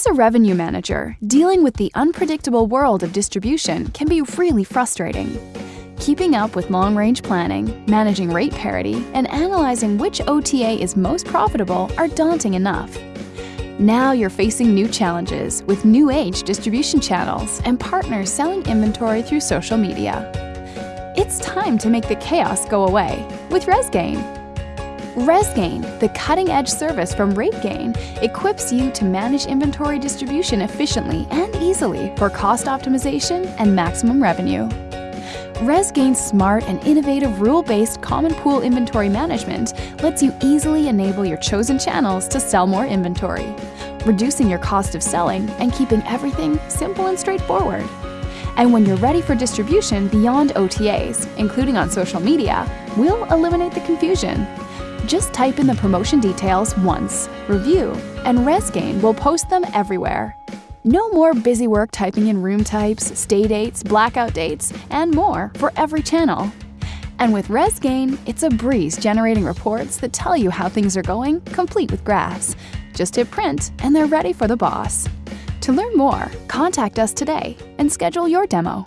As a revenue manager, dealing with the unpredictable world of distribution can be really frustrating. Keeping up with long-range planning, managing rate parity, and analyzing which OTA is most profitable are daunting enough. Now you're facing new challenges with new age distribution channels and partners selling inventory through social media. It's time to make the chaos go away with ResGain. ResGain, the cutting-edge service from RateGain, equips you to manage inventory distribution efficiently and easily for cost optimization and maximum revenue. ResGain's smart and innovative rule-based common pool inventory management lets you easily enable your chosen channels to sell more inventory, reducing your cost of selling and keeping everything simple and straightforward. And when you're ready for distribution beyond OTAs, including on social media, we'll eliminate the confusion. Just type in the promotion details once, review, and ResGain will post them everywhere. No more busy work typing in room types, stay dates, blackout dates, and more for every channel. And with ResGain, it's a breeze generating reports that tell you how things are going, complete with graphs. Just hit print, and they're ready for the boss. To learn more, contact us today and schedule your demo.